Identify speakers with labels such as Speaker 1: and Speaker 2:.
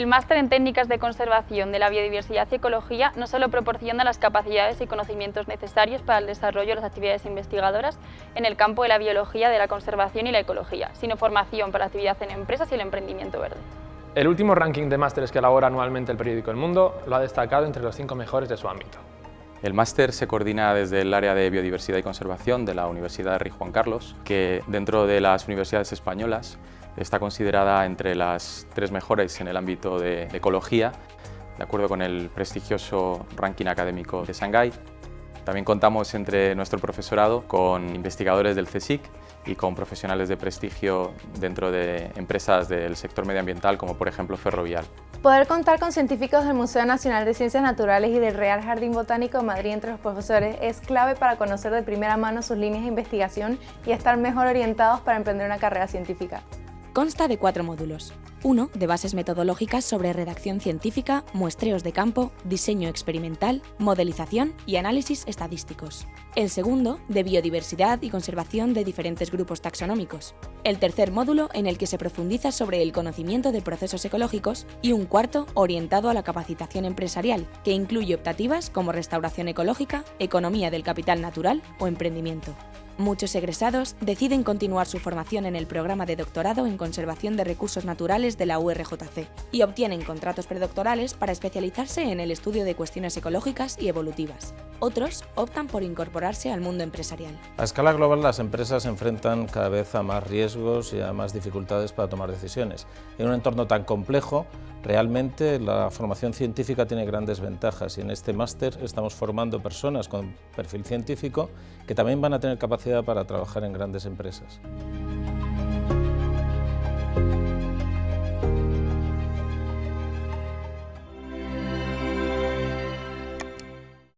Speaker 1: El máster en técnicas de conservación de la biodiversidad y ecología no solo proporciona las capacidades y conocimientos necesarios para el desarrollo de las actividades investigadoras en el campo de la biología, de la conservación y la ecología, sino formación para la actividad en empresas y el emprendimiento verde.
Speaker 2: El último ranking de másteres que elabora anualmente el periódico El Mundo lo ha destacado entre los cinco mejores de su ámbito.
Speaker 3: El máster se coordina desde el área de Biodiversidad y Conservación de la Universidad de Rey Juan Carlos, que dentro de las universidades españolas está considerada entre las tres mejores en el ámbito de ecología, de acuerdo con el prestigioso ranking académico de Shanghái. También contamos entre nuestro profesorado con investigadores del CSIC y con profesionales de prestigio dentro de empresas del sector medioambiental como por ejemplo Ferrovial.
Speaker 4: Poder contar con científicos del Museo Nacional de Ciencias Naturales y del Real Jardín Botánico de Madrid entre los profesores es clave para conocer de primera mano sus líneas de investigación y estar mejor orientados para emprender una carrera científica.
Speaker 5: Consta de cuatro módulos. Uno, de bases metodológicas sobre redacción científica, muestreos de campo, diseño experimental, modelización y análisis estadísticos. El segundo, de biodiversidad y conservación de diferentes grupos taxonómicos. El tercer módulo, en el que se profundiza sobre el conocimiento de procesos ecológicos. Y un cuarto, orientado a la capacitación empresarial, que incluye optativas como restauración ecológica, economía del capital natural o emprendimiento. Muchos egresados deciden continuar su formación en el programa de doctorado en Conservación de Recursos Naturales de la URJC y obtienen contratos predoctorales para especializarse en el estudio de cuestiones ecológicas y evolutivas. Otros optan por incorporarse al mundo empresarial.
Speaker 6: A escala global las empresas se enfrentan cada vez a más riesgos y a más dificultades para tomar decisiones. En un entorno tan complejo, realmente la formación científica tiene grandes ventajas y en este máster estamos formando personas con perfil científico que también van a tener capacidad para trabajar en grandes empresas.